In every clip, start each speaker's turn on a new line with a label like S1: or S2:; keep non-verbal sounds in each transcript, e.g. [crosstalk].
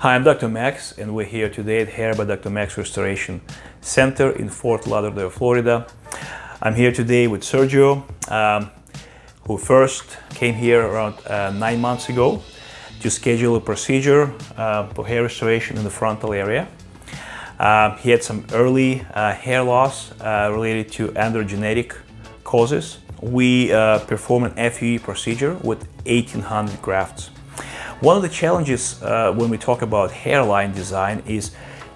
S1: Hi, I'm Dr. Max and we're here today at Hair by Dr. Max Restoration Center in Fort Lauderdale, Florida. I'm here today with Sergio, um, who first came here around uh, nine months ago to schedule a procedure uh, for hair restoration in the frontal area. Uh, he had some early uh, hair loss uh, related to androgenetic causes. We uh, perform an FUE procedure with 1800 grafts. One of the challenges uh, when we talk about hairline design is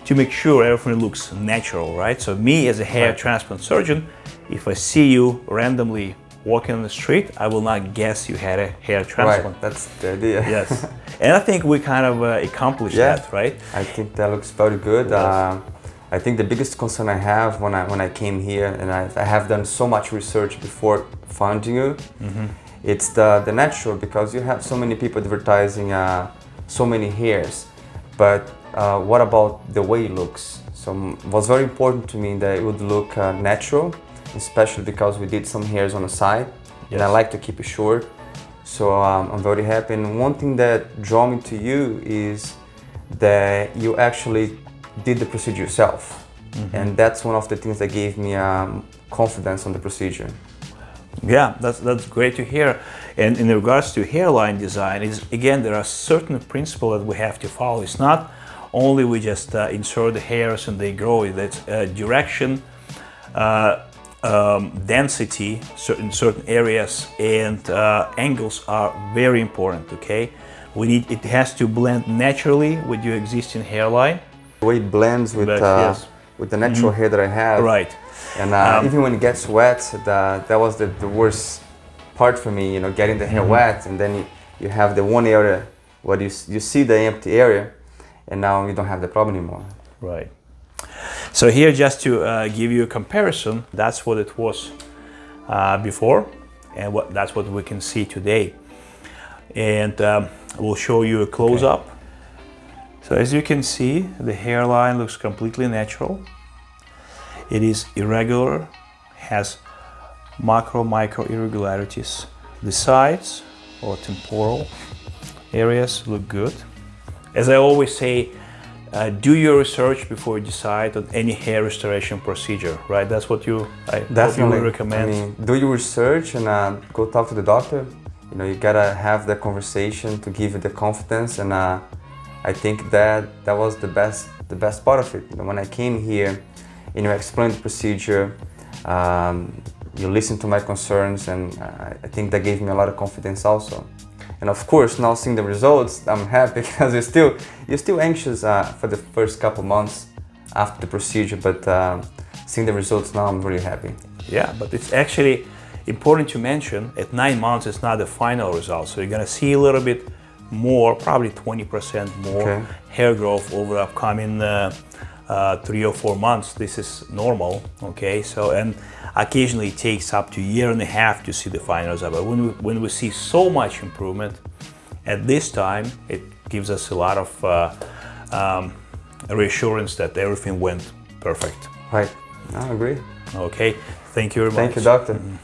S1: to make sure everything looks natural, right? So me as a hair right. transplant surgeon, if I see you randomly walking on the street, I will not guess you had a hair transplant.
S2: Right, that's the idea.
S1: yes, [laughs] and I think we kind of uh, accomplished yeah, that, right?
S2: I think that looks very good. Yes. Uh, I think the biggest concern I have when I when I came here, and I, I have done so much research before finding you, mm -hmm. It's the the natural because you have so many people advertising uh, so many hairs, but uh, what about the way it looks? So it was very important to me that it would look uh, natural especially because we did some hairs on the side yes. and I like to keep it short. So um, I'm very happy and one thing that drew me to you is that you actually did the procedure yourself. Mm -hmm. And that's one of the things that gave me um, confidence on the procedure.
S1: Yeah, that's, that's great to hear. And in regards to hairline design, is again, there are certain principles that we have to follow. It's not only we just uh, insert the hairs and they grow, it's uh, direction, uh, um, density certain certain areas and uh, angles are very important okay we need it has to blend naturally with your existing hairline
S2: the way it blends with but, uh, yes. with the natural mm -hmm. hair that I have
S1: right
S2: and uh, um, even when it gets wet the, that was the, the worst part for me you know getting the hair mm -hmm. wet and then you, you have the one area where you, you see the empty area and now you don't have the problem anymore
S1: right so here just to uh, give you a comparison, that's what it was uh, before and what, that's what we can see today. And um, we'll show you a close-up. Okay. So as you can see, the hairline looks completely natural. It is irregular, has macro, micro irregularities. The sides or temporal areas look good. As I always say, uh, do your research before you decide on any hair restoration procedure, right? That's what you I definitely you recommend.
S2: I mean, do your research and uh, go talk to the doctor. You know, you gotta have the conversation to give you the confidence, and uh, I think that that was the best the best part of it. You know, when I came here, you know, explained the procedure. Um, you listened to my concerns, and I think that gave me a lot of confidence also. And of course, now seeing the results, I'm happy [laughs] because you're still, you're still anxious uh, for the first couple months after the procedure, but uh, seeing the results now, I'm really happy.
S1: Yeah, but it's actually important to mention at nine months, it's not the final result. So you're gonna see a little bit more, probably 20% more okay. hair growth over the upcoming uh, uh, three or four months. This is normal, okay? So, and occasionally it takes up to a year and a half to see the final result. But when we, when we see so much improvement at this time, it gives us a lot of uh, um, reassurance that everything went perfect.
S2: Right, I agree.
S1: Okay, thank you very
S2: much. Thank you, doctor. Mm -hmm.